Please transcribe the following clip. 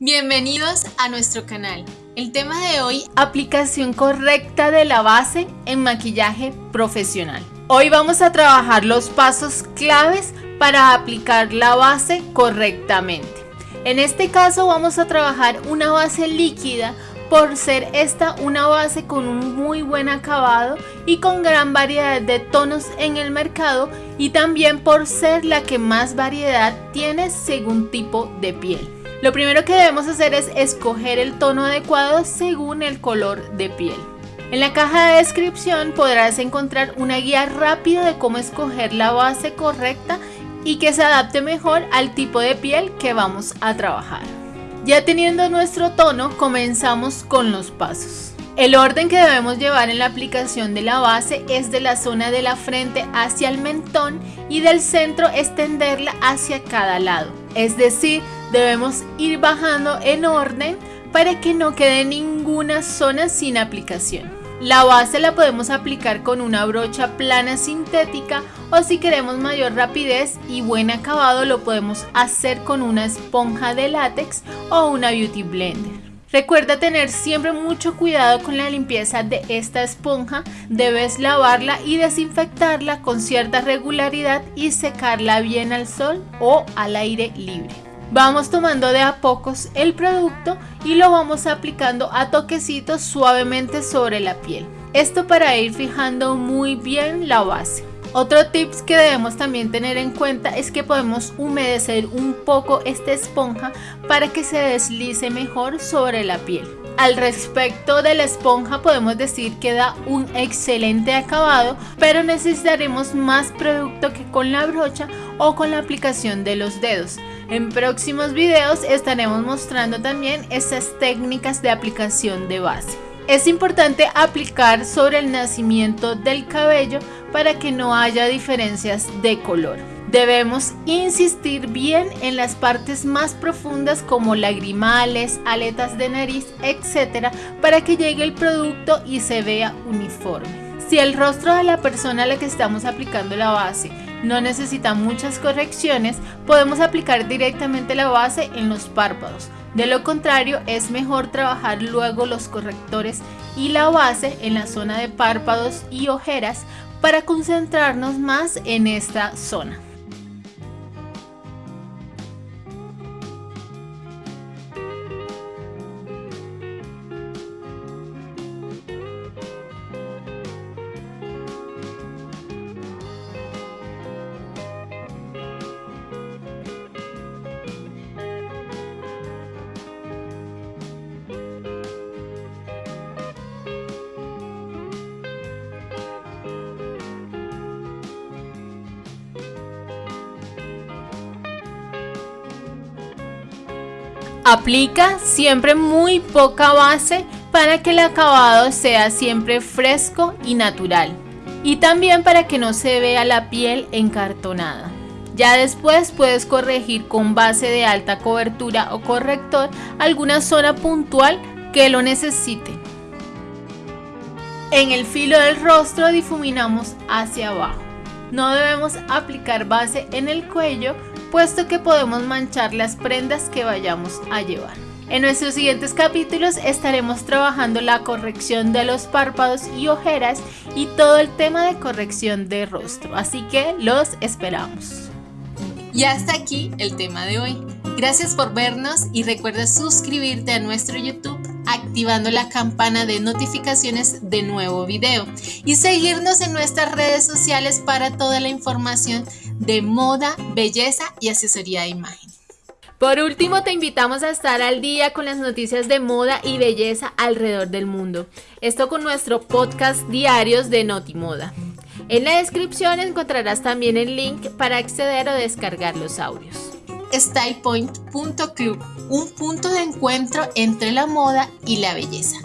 Bienvenidos a nuestro canal. El tema de hoy, aplicación correcta de la base en maquillaje profesional. Hoy vamos a trabajar los pasos claves para aplicar la base correctamente. En este caso vamos a trabajar una base líquida por ser esta una base con un muy buen acabado y con gran variedad de tonos en el mercado y también por ser la que más variedad tiene según tipo de piel. Lo primero que debemos hacer es escoger el tono adecuado según el color de piel. En la caja de descripción podrás encontrar una guía rápida de cómo escoger la base correcta y que se adapte mejor al tipo de piel que vamos a trabajar. Ya teniendo nuestro tono, comenzamos con los pasos. El orden que debemos llevar en la aplicación de la base es de la zona de la frente hacia el mentón y del centro extenderla hacia cada lado. Es decir, debemos ir bajando en orden para que no quede ninguna zona sin aplicación. La base la podemos aplicar con una brocha plana sintética o si queremos mayor rapidez y buen acabado lo podemos hacer con una esponja de látex o una beauty blender. Recuerda tener siempre mucho cuidado con la limpieza de esta esponja, debes lavarla y desinfectarla con cierta regularidad y secarla bien al sol o al aire libre. Vamos tomando de a pocos el producto y lo vamos aplicando a toquecitos suavemente sobre la piel. Esto para ir fijando muy bien la base. Otro tips que debemos también tener en cuenta es que podemos humedecer un poco esta esponja para que se deslice mejor sobre la piel. Al respecto de la esponja podemos decir que da un excelente acabado, pero necesitaremos más producto que con la brocha o con la aplicación de los dedos. En próximos videos estaremos mostrando también estas técnicas de aplicación de base. Es importante aplicar sobre el nacimiento del cabello para que no haya diferencias de color. Debemos insistir bien en las partes más profundas como lagrimales, aletas de nariz, etc. para que llegue el producto y se vea uniforme. Si el rostro de la persona a la que estamos aplicando la base no necesita muchas correcciones, podemos aplicar directamente la base en los párpados. De lo contrario, es mejor trabajar luego los correctores y la base en la zona de párpados y ojeras para concentrarnos más en esta zona. Aplica siempre muy poca base para que el acabado sea siempre fresco y natural. Y también para que no se vea la piel encartonada. Ya después puedes corregir con base de alta cobertura o corrector alguna zona puntual que lo necesite. En el filo del rostro difuminamos hacia abajo. No debemos aplicar base en el cuello puesto que podemos manchar las prendas que vayamos a llevar. En nuestros siguientes capítulos estaremos trabajando la corrección de los párpados y ojeras y todo el tema de corrección de rostro, así que los esperamos. Y hasta aquí el tema de hoy. Gracias por vernos y recuerda suscribirte a nuestro YouTube activando la campana de notificaciones de nuevo video y seguirnos en nuestras redes sociales para toda la información de moda, belleza y asesoría de imagen. Por último, te invitamos a estar al día con las noticias de moda y belleza alrededor del mundo. Esto con nuestro podcast diarios de Notimoda. En la descripción encontrarás también el link para acceder o descargar los audios. StylePoint.club, un punto de encuentro entre la moda y la belleza.